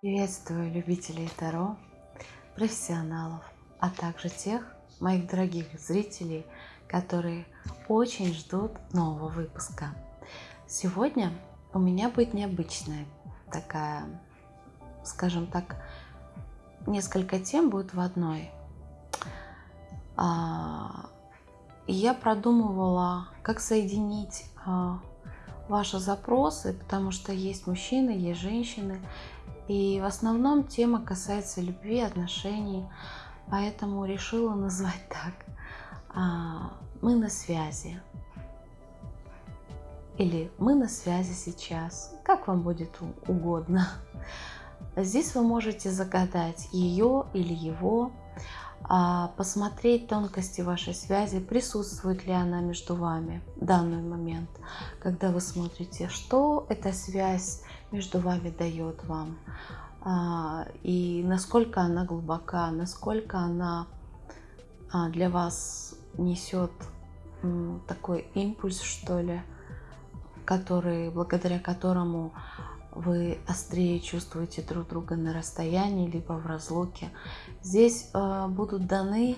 Приветствую любителей Таро, профессионалов, а также тех моих дорогих зрителей, которые очень ждут нового выпуска. Сегодня у меня будет необычная такая, скажем так, несколько тем будет в одной. А, я продумывала, как соединить а, ваши запросы, потому что есть мужчины, есть женщины, и в основном тема касается любви, отношений, поэтому решила назвать так. А, мы на связи. Или мы на связи сейчас. Как вам будет угодно. Здесь вы можете загадать ее или его, посмотреть тонкости вашей связи, присутствует ли она между вами в данный момент, когда вы смотрите, что эта связь между вами дает вам, а, и насколько она глубока, насколько она а, для вас несет такой импульс, что ли, который, благодаря которому вы острее чувствуете друг друга на расстоянии, либо в разлуке. Здесь э, будут даны,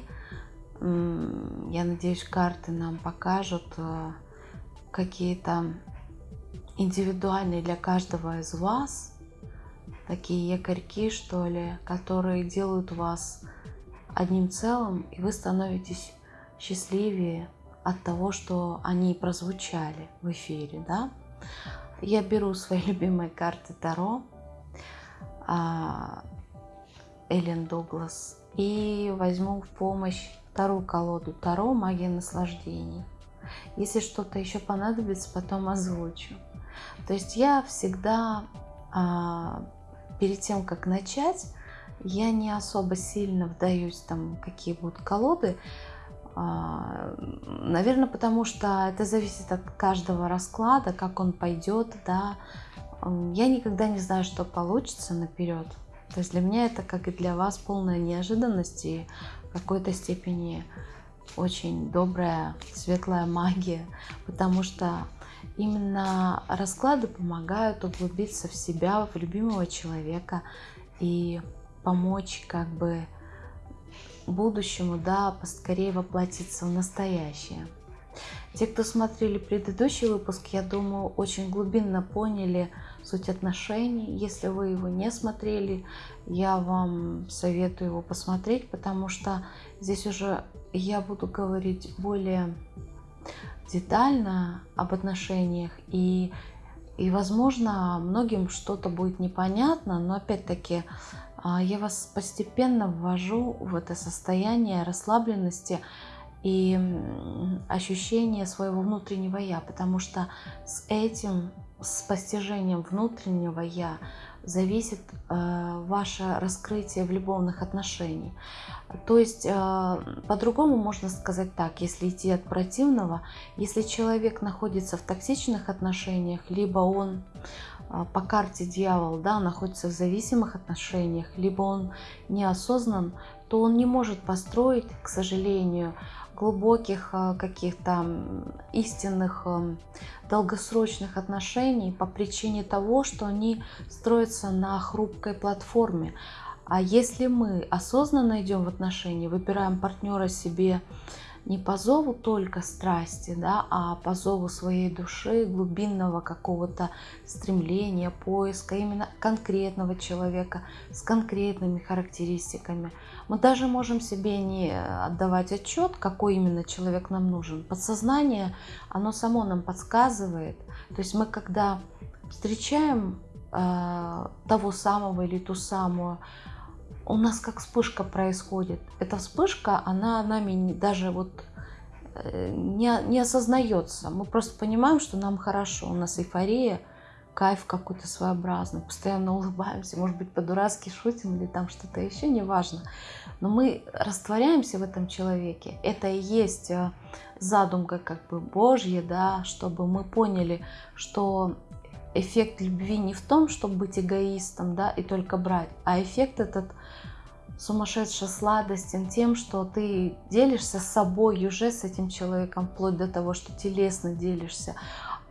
э, я надеюсь, карты нам покажут э, какие-то индивидуальные для каждого из вас такие якорьки, что ли, которые делают вас одним целым, и вы становитесь счастливее от того, что они прозвучали в эфире, да. Я беру свои любимые карты Таро, а, Эллен Дуглас, и возьму в помощь вторую колоду Таро «Магия наслаждений». Если что-то еще понадобится, потом озвучу. То есть я всегда, а, перед тем, как начать, я не особо сильно вдаюсь, там, какие будут колоды. А, наверное, потому что это зависит от каждого расклада, как он пойдет, да. Я никогда не знаю, что получится наперед. То есть для меня это, как и для вас, полная неожиданность и в какой-то степени очень добрая, светлая магия, потому что Именно расклады помогают углубиться в себя, в любимого человека и помочь как бы будущему, да, поскорее воплотиться в настоящее. Те, кто смотрели предыдущий выпуск, я думаю, очень глубинно поняли суть отношений. Если вы его не смотрели, я вам советую его посмотреть, потому что здесь уже я буду говорить более детально об отношениях и и, возможно, многим что-то будет непонятно, но опять-таки я вас постепенно ввожу в это состояние расслабленности и ощущения своего внутреннего «я», потому что с этим, с постижением внутреннего «я» зависит э, ваше раскрытие в любовных отношениях. То есть э, по-другому можно сказать так, если идти от противного, если человек находится в токсичных отношениях, либо он по карте дьявол да, находится в зависимых отношениях, либо он неосознан, то он не может построить, к сожалению, глубоких э, каких-то истинных э, долгосрочных отношений по причине того, что они строятся на хрупкой платформе. А если мы осознанно идем в отношения, выбираем партнера себе не по зову только страсти, да, а по зову своей души, глубинного какого-то стремления, поиска именно конкретного человека с конкретными характеристиками. Мы даже можем себе не отдавать отчет, какой именно человек нам нужен. Подсознание, оно само нам подсказывает. То есть мы когда встречаем э, того самого или ту самую, у нас как вспышка происходит. Эта вспышка, она нами даже вот э, не, не осознается. Мы просто понимаем, что нам хорошо, у нас эйфория, кайф какой-то своеобразный, постоянно улыбаемся, может быть, по-дурацки шутим или там что-то еще, неважно. Но мы растворяемся в этом человеке. Это и есть э, задумка как бы Божья, да, чтобы мы поняли, что эффект любви не в том, чтобы быть эгоистом, да, и только брать, а эффект этот сумасшедший сладостен тем, что ты делишься с собой уже с этим человеком, вплоть до того, что телесно делишься.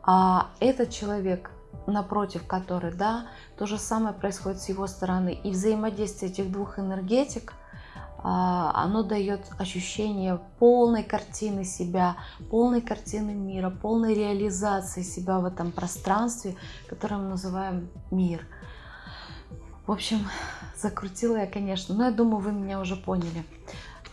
А этот человек напротив который, да, то же самое происходит с его стороны. И взаимодействие этих двух энергетик, а, оно дает ощущение полной картины себя, полной картины мира, полной реализации себя в этом пространстве, которое мы называем мир. В общем, закрутила я, конечно, но я думаю, вы меня уже поняли.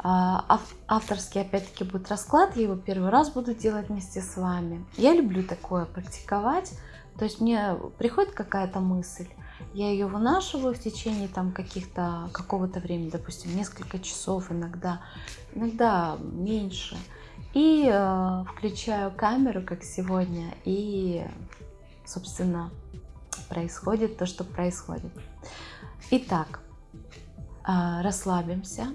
А, авторский, опять-таки, будет расклад, я его первый раз буду делать вместе с вами. Я люблю такое практиковать, то есть мне приходит какая-то мысль, я ее вынашиваю в течение там каких-то какого-то времени, допустим, несколько часов иногда, иногда меньше. И э, включаю камеру, как сегодня, и, собственно, происходит то, что происходит. Итак, э, расслабимся.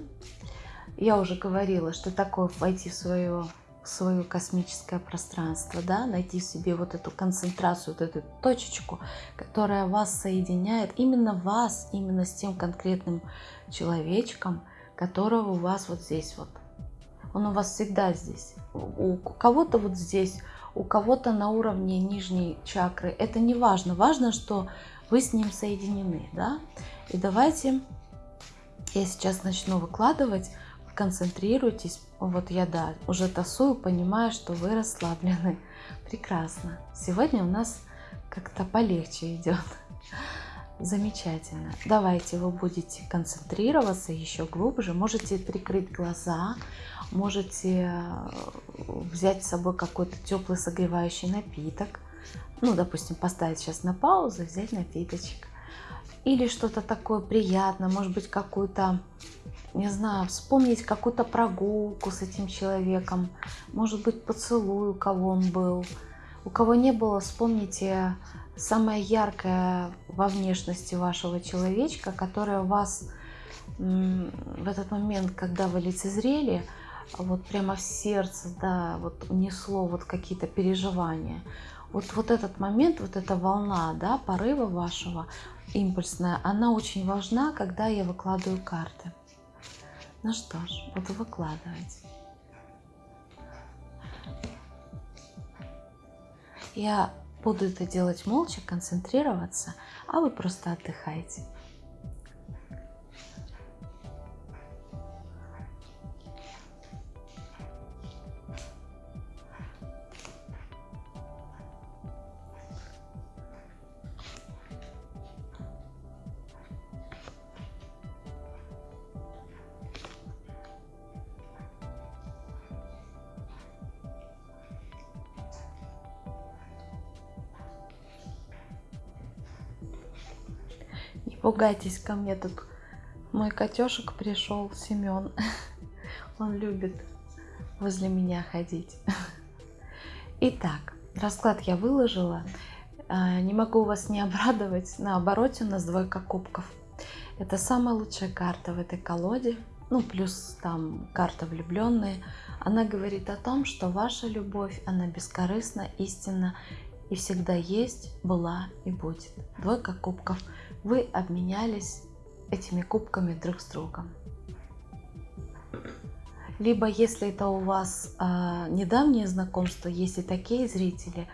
Я уже говорила, что такое войти в свое свое космическое пространство, да, найти в себе вот эту концентрацию, вот эту точечку, которая вас соединяет, именно вас, именно с тем конкретным человечком, которого у вас вот здесь вот. Он у вас всегда здесь. У кого-то вот здесь, у кого-то на уровне нижней чакры. Это не важно. Важно, что вы с ним соединены, да. И давайте я сейчас начну выкладывать концентрируйтесь. Вот я, да, уже тасую, понимаю, что вы расслаблены. Прекрасно. Сегодня у нас как-то полегче идет. Замечательно. Давайте вы будете концентрироваться еще глубже. Можете прикрыть глаза, можете э, взять с собой какой-то теплый согревающий напиток. Ну, допустим, поставить сейчас на паузу, взять напиточек. Или что-то такое приятное, может быть, какую-то не знаю, вспомнить какую-то прогулку с этим человеком, может быть, поцелуй, у кого он был. У кого не было, вспомните самое яркое во внешности вашего человечка, которое вас в этот момент, когда вы лицезрели, вот прямо в сердце, да, вот унесло вот какие-то переживания. Вот, вот этот момент, вот эта волна, да, порыва вашего, импульсная, она очень важна, когда я выкладываю карты. Ну что ж, буду выкладывать. Я буду это делать молча, концентрироваться, а вы просто отдыхайте. Пугайтесь ко мне тут. Мой котешек пришел, Семен. Он любит возле меня ходить. Итак, расклад я выложила. А, не могу вас не обрадовать. На обороте у нас двойка кубков. Это самая лучшая карта в этой колоде. Ну, плюс там карта влюбленные. Она говорит о том, что ваша любовь, она бескорыстна, истинна и всегда есть, была и будет. Двойка кубков – вы обменялись этими кубками друг с другом. Либо если это у вас э, недавнее знакомство, есть и такие зрители,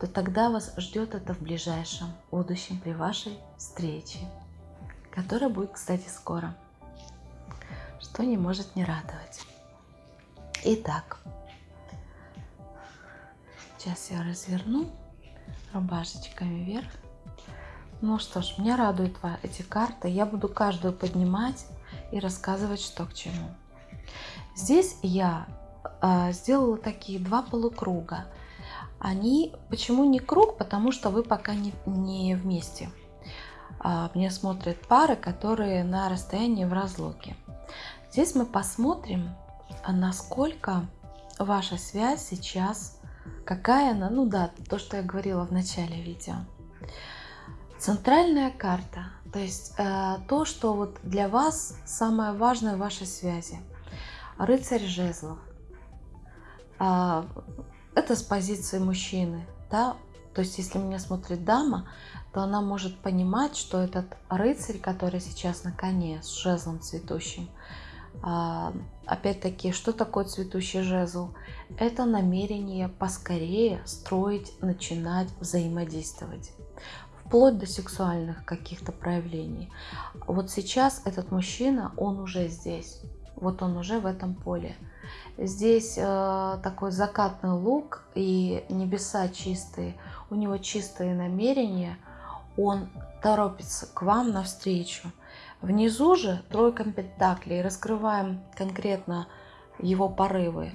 то тогда вас ждет это в ближайшем будущем при вашей встрече, которая будет, кстати, скоро, что не может не радовать. Итак, сейчас я разверну рубашечками вверх. Ну что ж, меня радуют эти карты. Я буду каждую поднимать и рассказывать, что к чему. Здесь я э, сделала такие два полукруга. Они, почему не круг? Потому что вы пока не, не вместе. А, мне смотрят пары, которые на расстоянии в разлуке. Здесь мы посмотрим, насколько ваша связь сейчас, какая она, ну да, то, что я говорила в начале видео. Центральная карта, то есть э, то, что вот для вас самое важное в вашей связи. Рыцарь жезлов. Э, это с позиции мужчины, да, то есть если меня смотрит дама, то она может понимать, что этот рыцарь, который сейчас на коне с жезлом цветущим, э, опять-таки, что такое цветущий жезл? Это намерение поскорее строить, начинать взаимодействовать вплоть до сексуальных каких-то проявлений. Вот сейчас этот мужчина, он уже здесь, вот он уже в этом поле. Здесь э, такой закатный лук и небеса чистые, у него чистые намерения, он торопится к вам навстречу. Внизу же тройка пентаклей, раскрываем конкретно его порывы.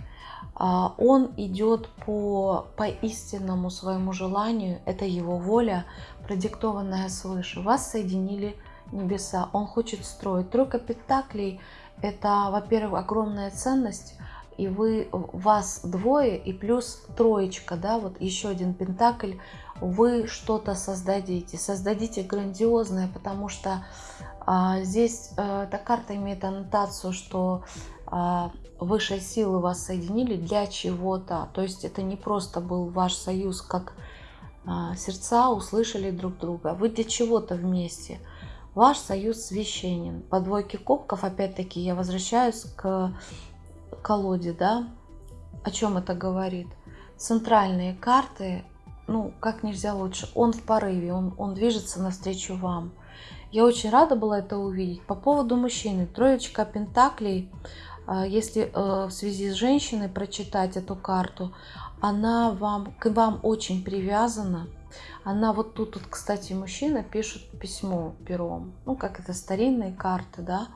А, он идет по, по истинному своему желанию, это его воля, продиктованная свыше. Вас соединили небеса, он хочет строить. Тройка пентаклей – это, во-первых, огромная ценность, и вы, вас двое, и плюс троечка, да, вот еще один пентакль, вы что-то создадите, создадите грандиозное, потому что а, здесь а, эта карта имеет аннотацию, что высшие силы вас соединили для чего-то. То есть это не просто был ваш союз, как а, сердца услышали друг друга. Вы для чего-то вместе. Ваш союз священен. По двойке кубков, опять-таки, я возвращаюсь к колоде, да. О чем это говорит? Центральные карты, ну, как нельзя лучше. Он в порыве, он, он движется навстречу вам. Я очень рада была это увидеть. По поводу мужчины. Троечка пентаклей – а, если э, в связи с женщиной прочитать эту карту, она вам, к вам очень привязана. Она вот тут, тут, кстати, мужчина пишет письмо пером. Ну, как это старинные карты, да.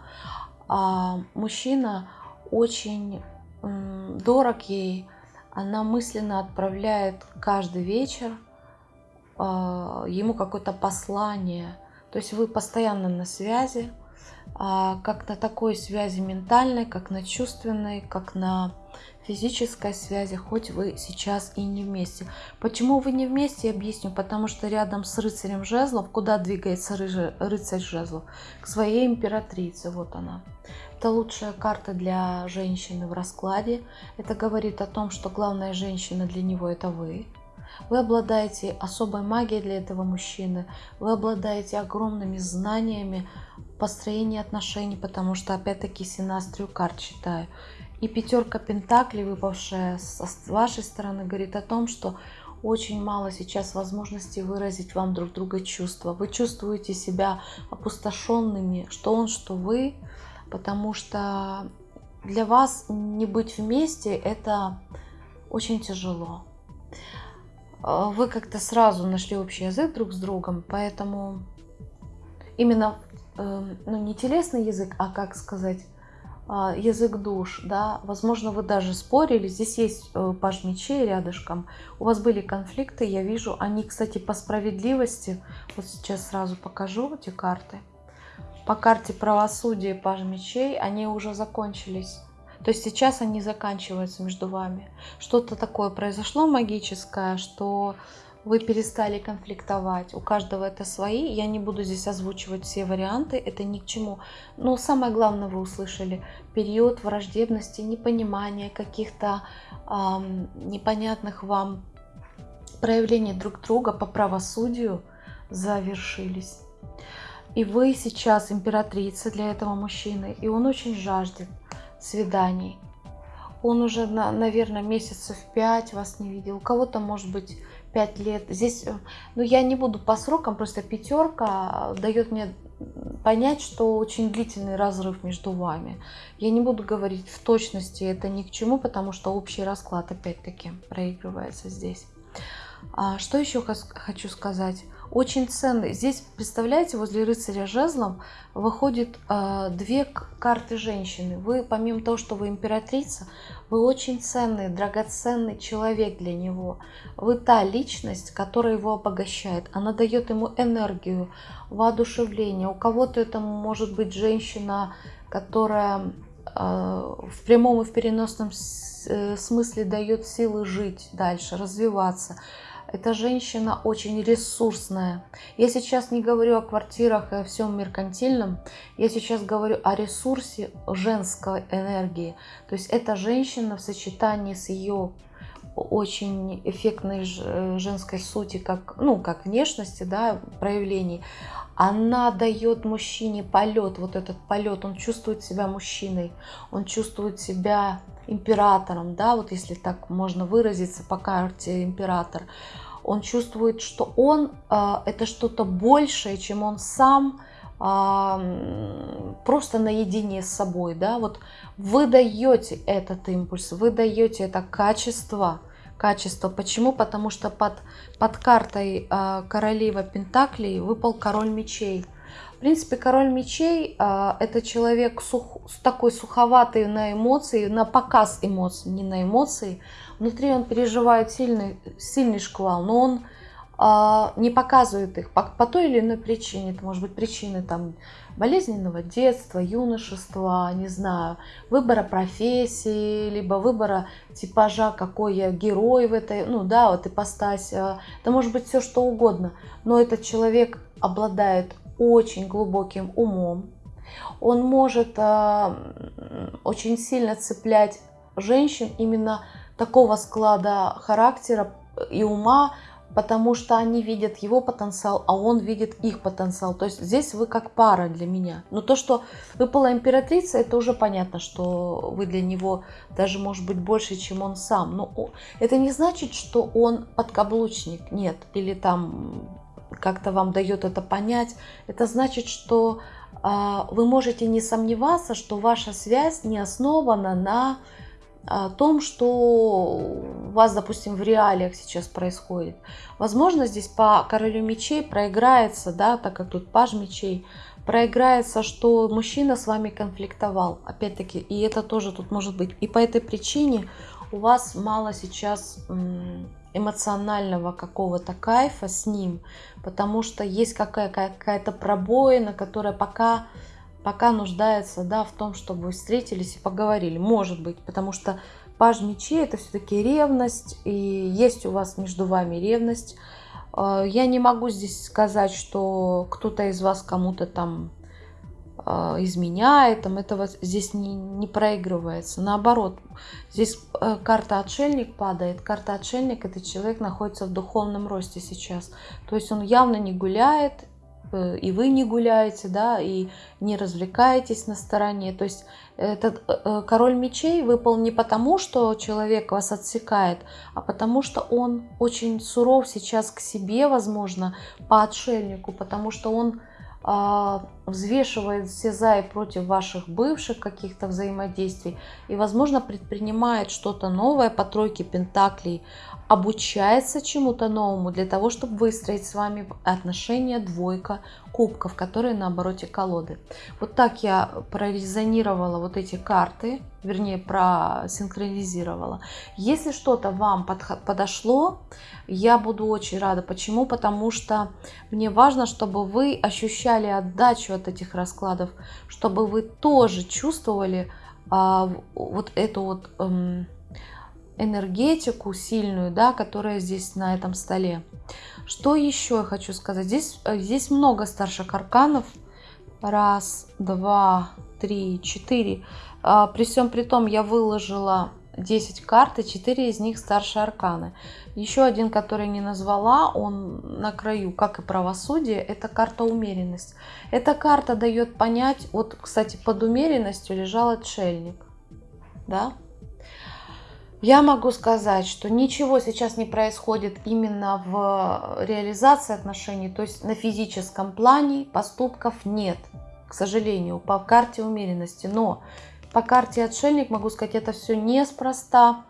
А мужчина очень дорог ей. Она мысленно отправляет каждый вечер а, ему какое-то послание. То есть вы постоянно на связи, а, как на такой связи ментальной, как на чувственной, как на физической связи, хоть вы сейчас и не вместе. Почему вы не вместе, я объясню. Потому что рядом с рыцарем жезлов, куда двигается рыцарь жезлов? К своей императрице, вот она. Это лучшая карта для женщины в раскладе. Это говорит о том, что главная женщина для него это вы. Вы обладаете особой магией для этого мужчины. Вы обладаете огромными знаниями построения отношений, потому что, опять-таки, синастрию карт читаю. И пятерка пентаклей, выпавшая с вашей стороны, говорит о том, что очень мало сейчас возможностей выразить вам друг друга чувства. Вы чувствуете себя опустошенными, что он, что вы, потому что для вас не быть вместе – это очень тяжело. А, вы как-то сразу нашли общий язык друг с другом, поэтому именно, ну не телесный язык, а как сказать, а, язык душ, да, возможно, вы даже спорили, здесь есть э, паж мечей рядышком, у вас были конфликты, я вижу, они, кстати, по справедливости, вот сейчас сразу покажу эти карты, по карте правосудия паж мечей, они уже закончились, то есть сейчас они заканчиваются между вами. Что-то такое произошло магическое, что вы перестали конфликтовать. У каждого это свои. Я не буду здесь озвучивать все варианты, это ни к чему. Но самое главное вы услышали. Период враждебности, непонимания, каких-то эм, непонятных вам проявлений друг друга по правосудию завершились. И вы сейчас императрица для этого мужчины, и он очень жаждет свиданий. Он уже, наверное, месяцев пять вас не видел. У кого-то, может быть, пять лет. Здесь, э, ну, я не буду по срокам, просто пятерка дает мне понять, что очень длительный разрыв между вами. Я не буду говорить в точности, это ни к чему, потому что общий расклад, опять-таки, проигрывается здесь. А что еще хочу сказать? Очень ценный. Здесь, представляете, возле рыцаря жезлом выходит э, две карты женщины. Вы, помимо того, что вы императрица, вы очень ценный, драгоценный человек для него. Вы та личность, которая его обогащает. Она дает ему энергию, воодушевление. У кого-то это может быть женщина, которая э, в прямом и в переносном э, смысле дает силы жить дальше, развиваться. Эта женщина очень ресурсная. Я сейчас не говорю о квартирах и о всем меркантильном. Я сейчас говорю о ресурсе женской энергии. То есть эта женщина в сочетании с ее очень эффектной женской сути, как, ну, как внешности, да, проявлений, она дает мужчине полет, вот этот полет, он чувствует себя мужчиной, он чувствует себя императором, да, вот если так можно выразиться по карте император, он чувствует, что он э, это что-то большее, чем он сам, э, просто наедине с собой, да, вот вы даете этот импульс, вы даете это качество, качество. Почему? Потому что под, под картой э, королева Пентаклей выпал король мечей. Принципе, король мечей э, это человек сух, такой суховатый на эмоции, на показ эмоций, не на эмоции. Внутри он переживает сильный, сильный шквал, но он э, не показывает их по, по той или иной причине. Это может быть причины там болезненного детства, юношества, не знаю, выбора профессии, либо выбора типажа, какой я герой в этой, ну да, вот ипостась. Это может быть все что угодно, но этот человек обладает очень глубоким умом. Он может э, очень сильно цеплять женщин именно такого склада характера и ума, потому что они видят его потенциал, а он видит их потенциал. То есть здесь вы как пара для меня. Но то, что выпала императрица, это уже понятно, что вы для него даже может быть больше, чем он сам. Но это не значит, что он подкаблучник, нет, или там как-то вам дает это понять. Это значит, что э, вы можете не сомневаться, что ваша связь не основана на о том, что у вас, допустим, в реалиях сейчас происходит. Возможно, здесь по королю мечей проиграется, да, так как тут паж мечей, проиграется, что мужчина с вами конфликтовал, опять-таки, и это тоже тут может быть. И по этой причине у вас мало сейчас эмоционального какого-то кайфа с ним, потому что есть какая-то пробоина, которая пока пока нуждается да, в том, чтобы встретились и поговорили. Может быть, потому что паж мечей это все-таки ревность, и есть у вас между вами ревность. А, я не могу здесь сказать, что кто-то из вас кому-то там изменяет, там этого здесь не, не проигрывается. Наоборот, здесь э, карта отшельник падает. Карта отшельник это человек находится в духовном росте сейчас. То есть он явно не гуляет, Э, и вы не гуляете, да, и не развлекаетесь на стороне. То есть этот э, король мечей выпал не потому, что человек вас отсекает, а потому что он очень суров сейчас к себе, возможно, по отшельнику, потому что он а, взвешивает все за и против ваших бывших каких-то взаимодействий и, возможно, предпринимает что-то новое по тройке пентаклей, обучается чему-то новому для того, чтобы выстроить с вами отношения двойка кубков, которые на обороте колоды. Вот так я прорезонировала вот эти карты, вернее, просинхронизировала. Если что-то вам подошло, я буду очень рада. Почему? Потому что мне важно, чтобы вы ощущали отдачу от этих раскладов, чтобы вы тоже чувствовали а, вот эту вот... Эм, энергетику сильную, да, которая здесь на этом столе. Что еще я хочу сказать? Здесь, э, здесь много старших арканов. Раз, два, три, четыре. А, при всем при том я выложила 10 карт, и 4 из них старшие арканы. Еще один, который не назвала, он на краю, как и правосудие, это карта умеренность. Эта карта дает понять, вот, кстати, под умеренностью лежал отшельник. Да? Я могу сказать, что ничего сейчас не происходит именно в реализации отношений, то есть на физическом плане поступков нет, к сожалению, по карте умеренности. Но по карте отшельник могу сказать, это все неспроста,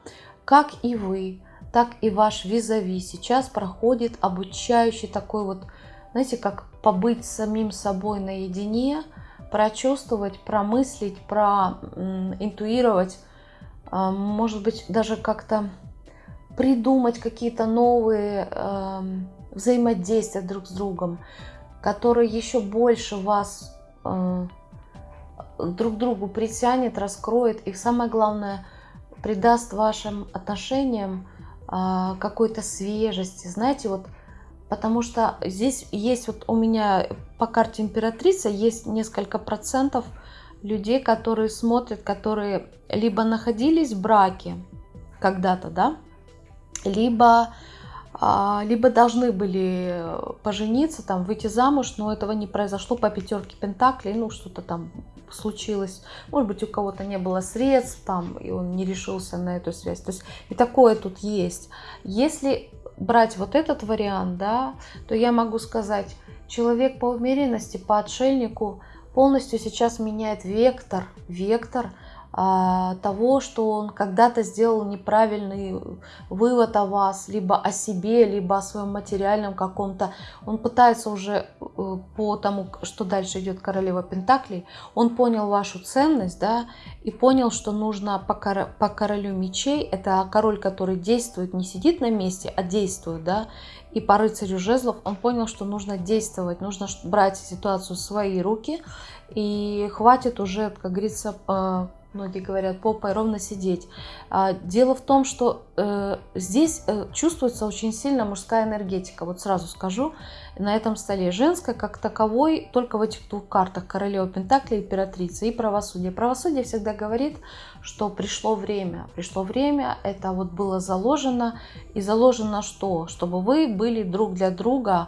как и вы, так и ваш визави. Сейчас проходит обучающий такой вот, знаете, как побыть самим собой наедине, прочувствовать, промыслить, проинтуировать а, может быть, даже как-то придумать какие-то новые э, взаимодействия друг с другом, которые еще больше вас э, друг другу притянет, раскроет и самое главное придаст вашим отношениям э, какой-то свежести. Знаете, вот потому что здесь есть вот у меня по карте императрица есть несколько процентов людей, которые смотрят, которые либо находились в браке когда-то, да, либо, а, либо должны были пожениться, там, выйти замуж, но этого не произошло по пятерке пентаклей, ну, что-то там случилось. Может быть, у кого-то не было средств, там, и он не решился на эту связь. То есть и такое тут есть. Если брать вот этот вариант, да, то я могу сказать, человек по умеренности, по отшельнику полностью сейчас меняет вектор, вектор того, что он когда-то сделал неправильный вывод о вас, либо о себе, либо о своем материальном каком-то. Он пытается уже э, по тому, что дальше идет королева Пентаклей, он понял вашу ценность, да, и понял, что нужно по, кор по королю мечей, это король, который действует, не сидит на месте, а действует, да, и по рыцарю жезлов он понял, что нужно действовать, нужно брать ситуацию в свои руки, и хватит уже, как говорится, многие говорят, попой ровно сидеть. А, дело в том, что э, здесь э, чувствуется очень сильно мужская энергетика. Вот сразу скажу, на этом столе женская как таковой только в этих двух картах королева Пентакли, императрица и правосудие. Правосудие всегда говорит, что пришло время. Пришло время, это вот было заложено. И заложено что? Чтобы вы были друг для друга,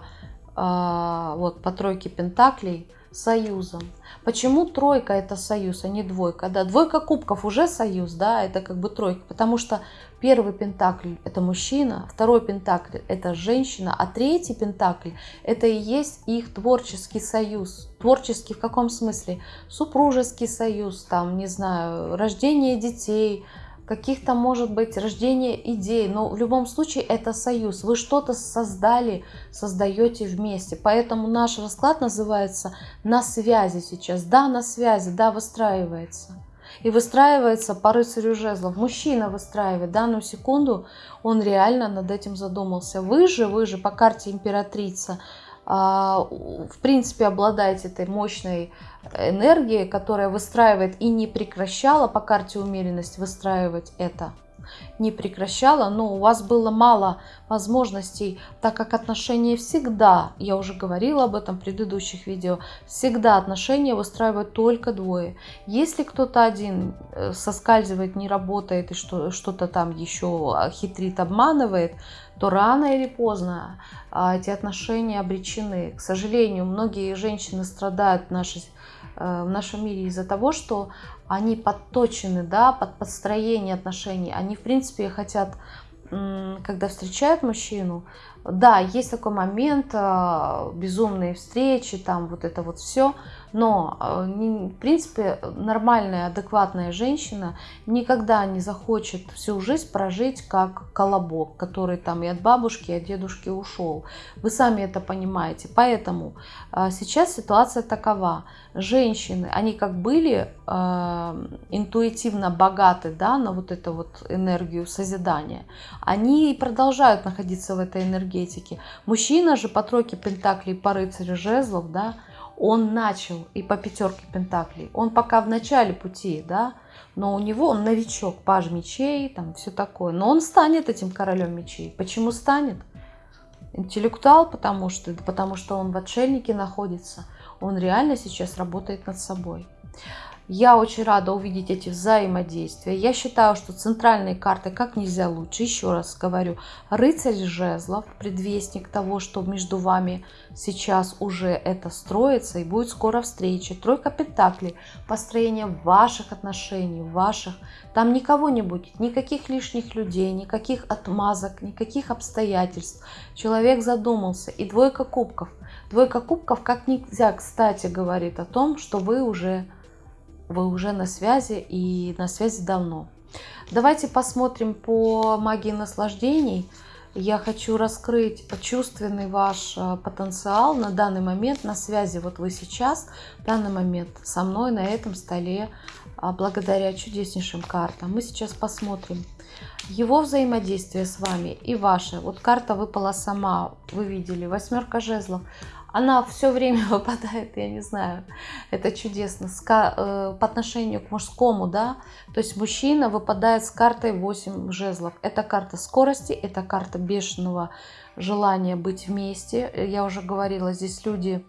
э, вот по тройке Пентаклей, союзом. Почему тройка это союз, а не двойка? Да, двойка кубков уже союз, да, это как бы тройка, потому что первый пентакль это мужчина, второй пентакль это женщина, а третий пентакль это и есть их творческий союз. Творческий в каком смысле? Супружеский союз, там, не знаю, рождение детей, каких-то, может быть, рождение идей, но в любом случае это союз. Вы что-то создали, создаете вместе. Поэтому наш расклад называется «На связи» сейчас. Да, на связи, да, выстраивается. И выстраивается по рыцарю жезлов. Мужчина выстраивает данную секунду, он реально над этим задумался. Вы же, вы же по карте императрица, в принципе, обладаете этой мощной энергией, которая выстраивает и не прекращала по карте умеренность выстраивать это не прекращала, но у вас было мало возможностей, так как отношения всегда, я уже говорила об этом в предыдущих видео, всегда отношения выстраивают только двое. Если кто-то один э, соскальзывает, не работает и что-то там еще хитрит, обманывает, то рано или поздно а, эти отношения обречены. К сожалению, многие женщины страдают в нашей Э, в нашем мире из-за того, что они подточены, да, под подстроение отношений. Они, в принципе, хотят, когда встречают мужчину, да, есть такой момент, э, безумные встречи, там вот это вот все, но, э, в принципе, нормальная, адекватная женщина никогда не захочет всю жизнь прожить как колобок, который там и от бабушки, и от дедушки ушел. Вы сами это понимаете. Поэтому э, сейчас ситуация такова. Женщины, они как были э, интуитивно богаты да, на вот эту вот энергию созидания, они продолжают находиться в этой энергетике. Мужчина же по тройке пентаклей, по рыцарю жезлов, да, он начал и по пятерке пентаклей, он пока в начале пути, да, но у него он новичок, паж мечей, там все такое, но он станет этим королем мечей. Почему станет? Интеллектуал, потому что, потому что он в отшельнике находится, он реально сейчас работает над собой. Я очень рада увидеть эти взаимодействия. Я считаю, что центральные карты как нельзя лучше. Еще раз говорю, рыцарь жезлов, предвестник того, что между вами сейчас уже это строится и будет скоро встреча. Тройка пентаклей, построение ваших отношений, ваших. Там никого не будет, никаких лишних людей, никаких отмазок, никаких обстоятельств. Человек задумался. И двойка кубков. Двойка кубков как нельзя, кстати, говорит о том, что вы уже вы уже на связи и на связи давно. Давайте посмотрим по магии наслаждений. Я хочу раскрыть чувственный ваш э, потенциал на данный момент, на связи вот вы сейчас, в данный момент со мной на этом столе, а, благодаря чудеснейшим картам. Мы сейчас посмотрим его взаимодействие с вами и ваше. Вот карта выпала сама, вы видели, восьмерка жезлов она все время выпадает, я не знаю, это чудесно, э, по отношению к мужскому, да, то есть мужчина выпадает с картой 8 жезлов. Это карта скорости, это карта бешеного желания быть вместе. Я уже говорила, здесь люди,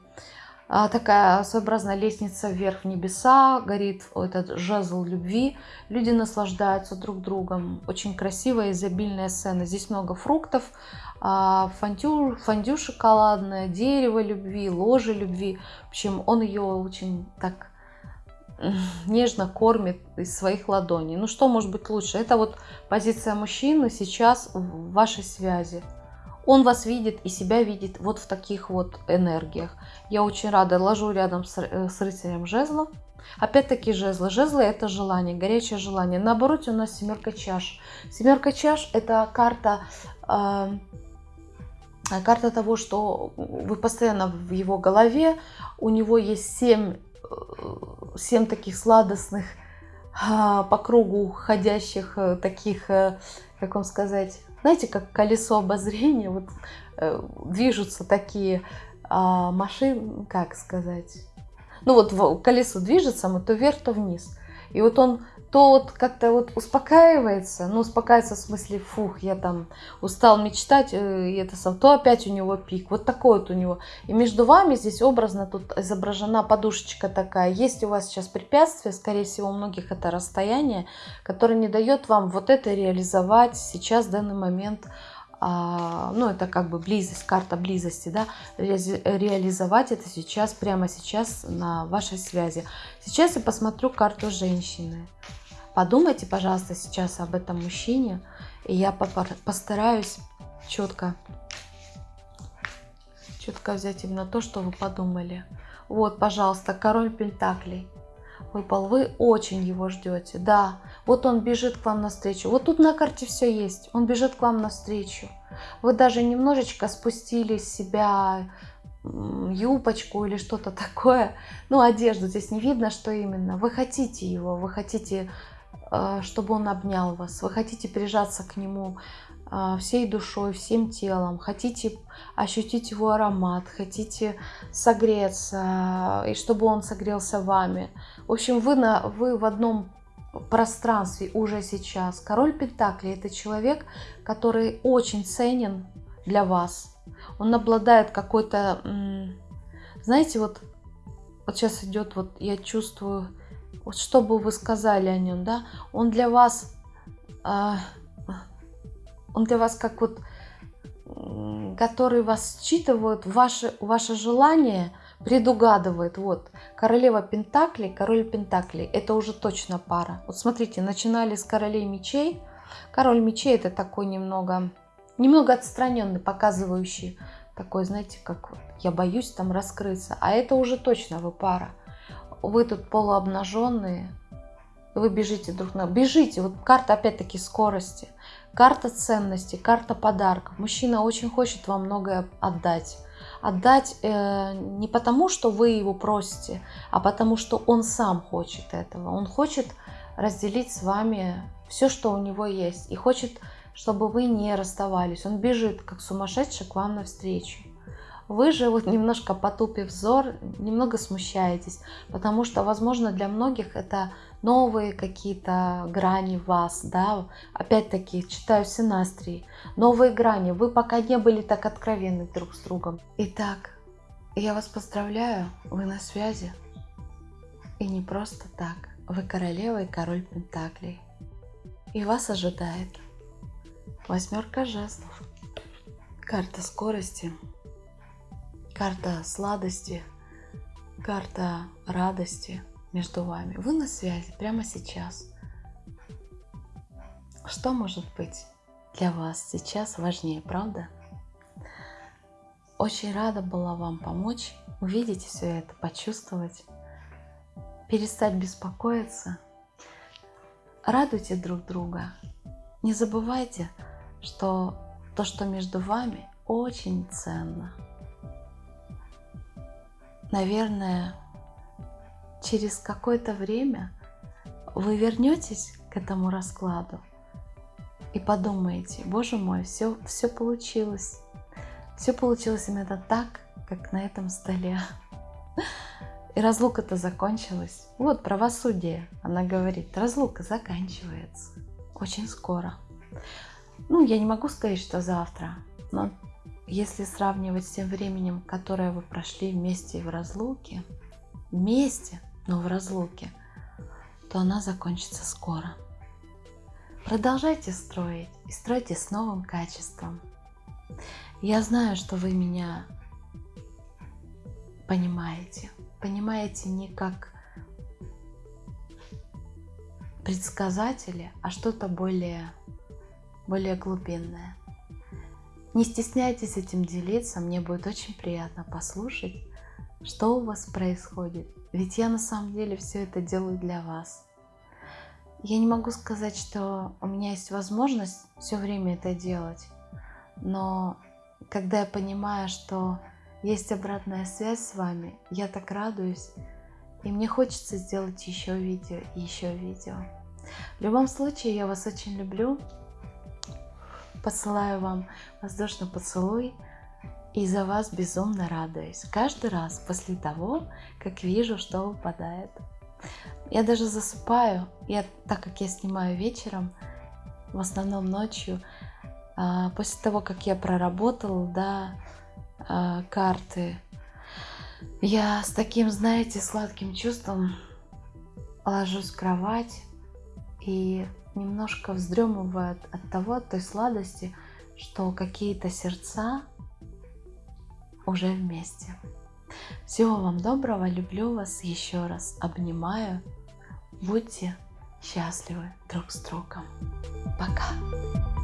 такая своеобразная лестница вверх в небеса, горит этот жезл любви, люди наслаждаются друг другом, очень красивая, изобильная сцена. Здесь много фруктов, а, фондю, фондю шоколадное, дерево любви, ложе любви. В общем, он ее очень так нежно кормит из своих ладоней. Ну что может быть лучше? Это вот позиция мужчины сейчас в вашей связи. Он вас видит и себя видит вот в таких вот энергиях. Я очень рада, ложу рядом с, э, с рыцарем жезлов. Опять-таки жезлы. Жезлы это желание, горячее желание. На обороте у нас семерка чаш. Семерка чаш это карта... Э, карта того, что вы постоянно в его голове, у него есть семь, э, семь таких сладостных а, по кругу ходящих э, таких, как вам сказать, знаете, как колесо обозрения, вот движутся такие а, машины, как сказать, ну вот колесо движется, мы то вверх, то вниз. И вот он то вот как-то вот успокаивается, ну успокаивается в смысле, фух, я там устал мечтать, э, и это сам, то опять у него пик, вот такой вот у него. И между вами здесь образно тут изображена подушечка такая. Есть у вас сейчас препятствие, скорее всего у многих это расстояние, которое не дает вам вот это реализовать сейчас в данный момент а, ну это как бы близость, карта близости, да, реализовать это сейчас, прямо сейчас на вашей связи. Сейчас я посмотрю карту женщины. Подумайте, пожалуйста, сейчас об этом мужчине, и я постараюсь четко, четко взять именно то, что вы подумали. Вот, пожалуйста, король Пентаклей выпал. Вы очень его ждете. Да, вот он бежит к вам навстречу. Вот тут на карте все есть. Он бежит к вам навстречу. Вы даже немножечко спустили с себя юбочку или что-то такое. Ну, одежду здесь не видно, что именно. Вы хотите его, вы хотите чтобы он обнял вас, вы хотите прижаться к нему э, всей душой, всем телом, хотите ощутить его аромат, хотите согреться, и чтобы он согрелся вами. В общем, вы, на, вы в одном пространстве уже сейчас. Король Пентакли – это человек, который очень ценен для вас. Он обладает какой-то, знаете, вот, вот сейчас идет, вот я чувствую, вот что бы вы сказали о нем, да, он для вас, э, он для вас как вот, который вас считывает, ваше, ваше желание предугадывает, вот, королева Пентаклей, король Пентаклей, это уже точно пара. Вот смотрите, начинали с королей мечей, король мечей это такой немного, немного отстраненный, показывающий такой, знаете, как я боюсь там раскрыться, а это уже точно вы пара вы тут полуобнаженные, вы бежите друг на... Бежите, вот карта опять-таки скорости, карта ценности, карта подарков. Мужчина очень хочет вам многое отдать. Отдать э, не потому, что вы его просите, а потому, что он сам хочет этого. Он хочет разделить с вами все, что у него есть. И хочет, чтобы вы не расставались. Он бежит, как сумасшедший, к вам навстречу. Вы же вот немножко потупив взор, немного смущаетесь, потому что, возможно, для многих это новые какие-то грани вас, да, опять-таки, читаю синастрии, новые грани, вы пока не были так откровенны друг с другом. Итак, я вас поздравляю, вы на связи, и не просто так, вы королева и король Пентаклей, и вас ожидает восьмерка жезлов, карта скорости, карта сладости, карта радости между вами. Вы на связи прямо сейчас. Что может быть для вас сейчас важнее, правда? Очень рада была вам помочь, увидеть все это, почувствовать, перестать беспокоиться. Радуйте друг друга. Не забывайте, что то, что между вами, очень ценно наверное, через какое-то время вы вернетесь к этому раскладу и подумаете, боже мой, все, все получилось. Все получилось именно так, как на этом столе. И разлука-то закончилась. Вот правосудие, она говорит, разлука заканчивается очень скоро. Ну, я не могу сказать, что завтра, но если сравнивать с тем временем, которое вы прошли вместе в разлуке, вместе, но в разлуке, то она закончится скоро. Продолжайте строить и стройте с новым качеством. Я знаю, что вы меня понимаете. Понимаете не как предсказатели, а что-то более, более глубинное. Не стесняйтесь этим делиться, мне будет очень приятно послушать, что у вас происходит. Ведь я на самом деле все это делаю для вас. Я не могу сказать, что у меня есть возможность все время это делать, но когда я понимаю, что есть обратная связь с вами, я так радуюсь, и мне хочется сделать еще видео и еще видео. В любом случае, я вас очень люблю. Посылаю вам воздушный поцелуй. И за вас безумно радуюсь. Каждый раз после того, как вижу, что выпадает. Я даже засыпаю, я, так как я снимаю вечером, в основном ночью, а, после того, как я проработала, да, а, карты, я с таким, знаете, сладким чувством ложусь в кровать и немножко вздремываю от, от того, от той сладости, что какие-то сердца уже вместе. Всего вам доброго, люблю вас еще раз, обнимаю. Будьте счастливы друг с другом. Пока!